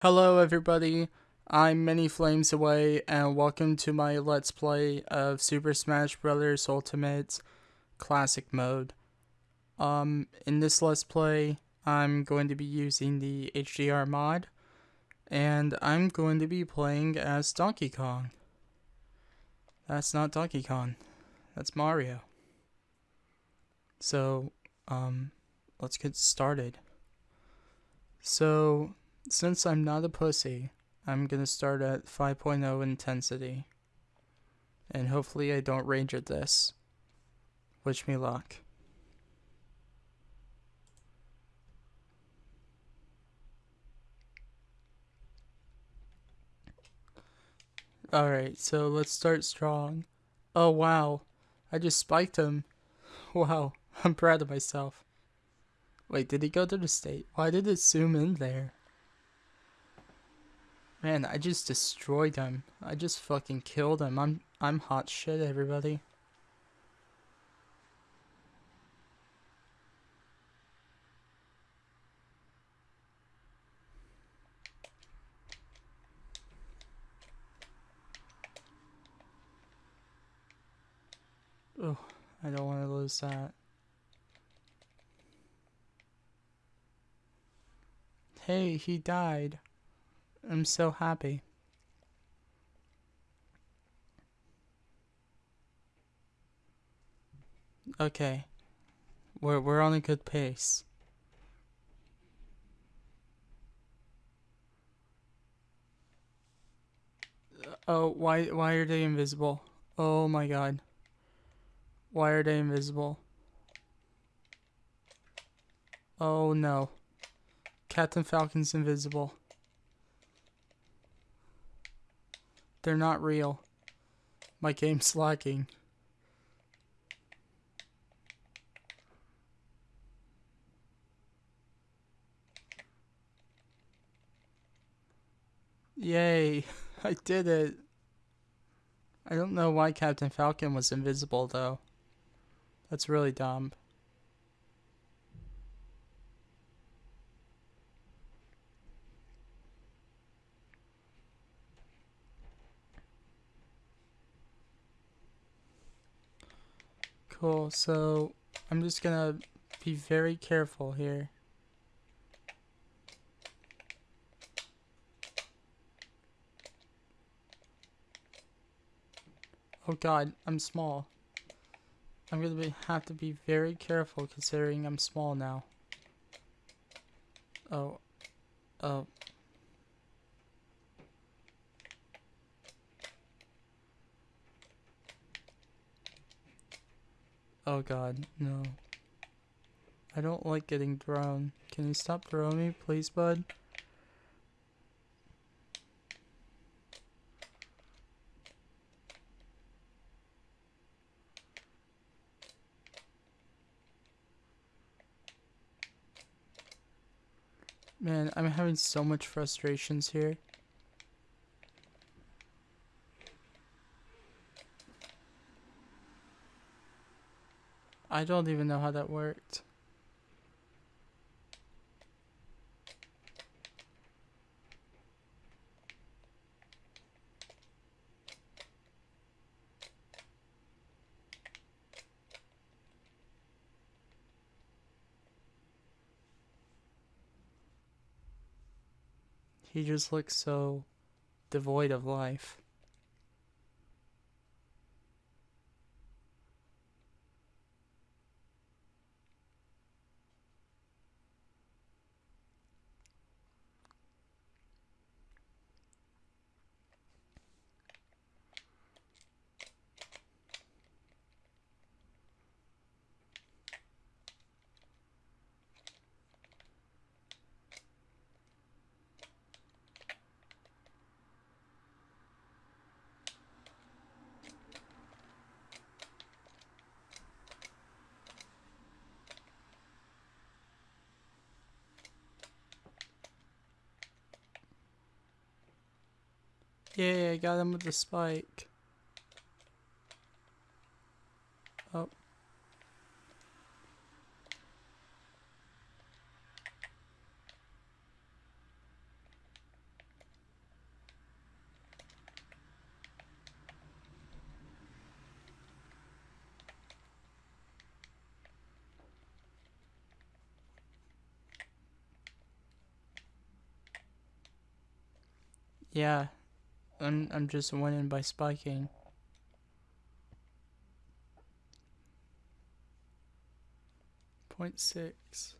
Hello everybody, I'm many flames away and welcome to my let's play of Super Smash Bros. Ultimate Classic Mode. Um, in this let's play, I'm going to be using the HDR mod, and I'm going to be playing as Donkey Kong. That's not Donkey Kong, that's Mario. So, um, let's get started. So, since I'm not a pussy, I'm gonna start at 5.0 intensity. And hopefully I don't rage at this. Wish me luck. Alright, so let's start strong. Oh wow, I just spiked him. Wow, I'm proud of myself. Wait, did he go to the state? Why did it zoom in there? Man, I just destroyed him. I just fucking killed him. I'm I'm hot shit, everybody. Oh, I don't want to lose that. Hey, he died. I'm so happy. Okay. We're we're on a good pace. Uh, oh, why why are they invisible? Oh my god. Why are they invisible? Oh no. Captain Falcon's invisible. They're not real. My game's lagging. Yay, I did it. I don't know why Captain Falcon was invisible though. That's really dumb. Cool, so I'm just gonna be very careful here. Oh god, I'm small. I'm gonna be, have to be very careful considering I'm small now. Oh. Oh. Oh god, no. I don't like getting thrown. Can you stop throwing me, please, bud? Man, I'm having so much frustrations here. I don't even know how that worked. He just looks so devoid of life. Yeah, I got him with the spike. Oh. Yeah. I'm I'm just winning by spiking. Point six.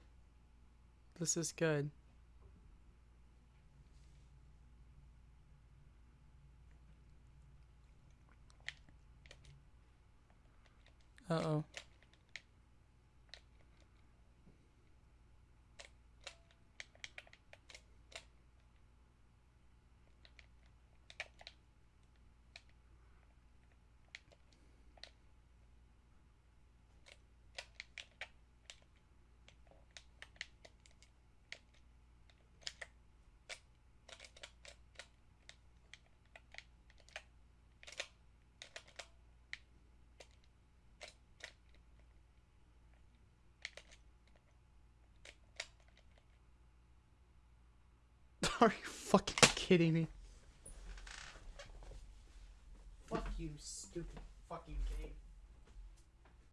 This is good. Uh Are you fucking kidding me? Fuck you, stupid fucking kid.